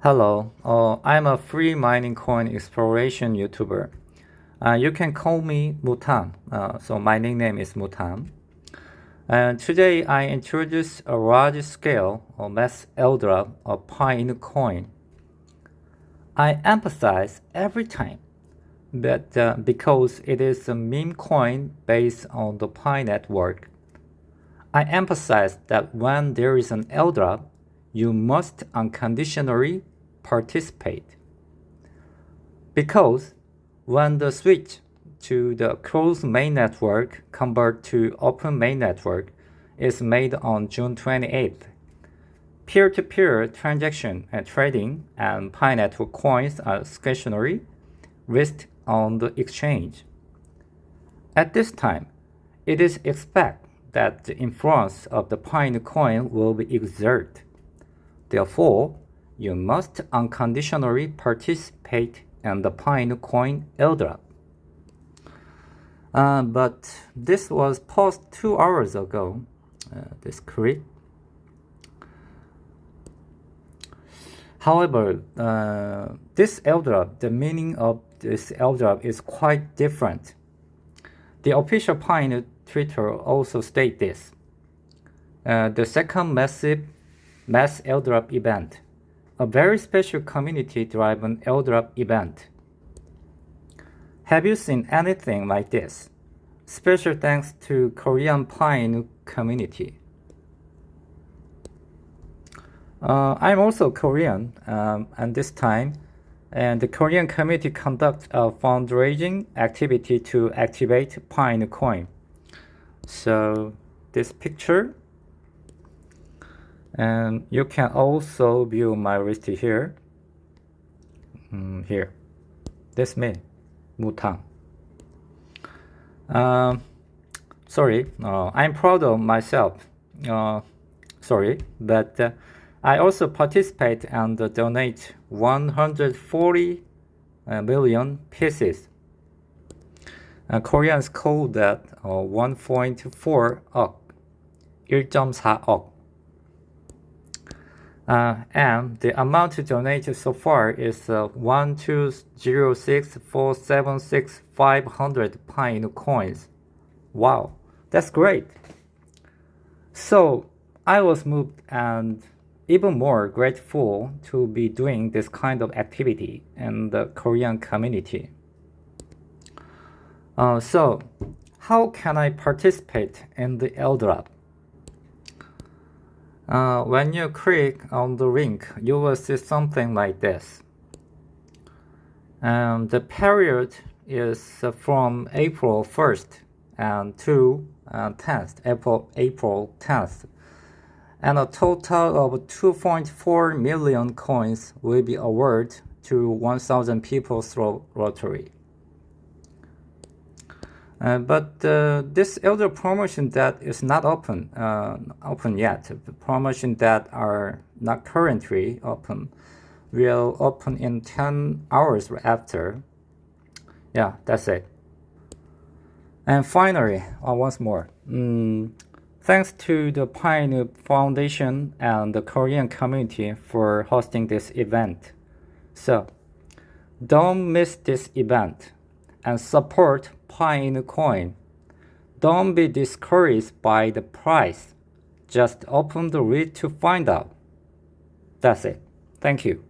Hello, uh, I'm a free mining coin exploration YouTuber. Uh, you can call me Mutan, uh, so my nickname is Mutan. And today I introduce a large scale or mass airdrop of Pi coin. I emphasize every time that uh, because it is a meme coin based on the Pi network. I emphasize that when there is an airdrop, you must unconditionally participate. Because when the switch to the closed main network convert to open main network is made on June 28th, peer-to-peer -peer transaction and trading and Pi Network coins are stationary, listed on the exchange. At this time, it is expected that the influence of the Pi coin will be exerted. Therefore, you must unconditionally participate in the Pi coin airdrop. Uh, but this was posted two hours ago, uh, this create. However, uh, this airdrop, the meaning of this airdrop is quite different. The official Pi Twitter also state this. Uh, the second massive mass airdrop event, a very special community-driven airdrop event. Have you seen anything like this? Special thanks to Korean Pine community. Uh, I'm also Korean, um, and this time, and the Korean community conduct a fundraising activity to activate Pine coin. So this picture and you can also view my list here. Mm, here. This me Mutang. Um, sorry uh, I'm proud of myself. Uh, sorry but uh, I also participate and donate 140 uh, pieces. Uh, Koreans call that uh, 1.4억, 1.4억. Uh, and the amount donated so far is uh, 1206476 Pi coins. Wow, that's great. So I was moved and even more grateful to be doing this kind of activity in the Korean community. Uh, so, how can I participate in the airdrop? Uh, when you click on the link, you will see something like this. And the period is from April 1st and to uh, 10th, April, April 10th. And a total of 2.4 million coins will be awarded to 1,000 people through lottery. Uh, but uh, this elder promotion that is not open uh, open yet. The promotion that are not currently open will open in 10 hours after. Yeah, that's it. And finally, uh, once more, mm, thanks to the Pioneer Foundation and the Korean community for hosting this event. So, don't miss this event and support Pi coin. Don't be discouraged by the price. Just open the read to find out. That's it. Thank you.